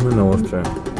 I know it's maneuver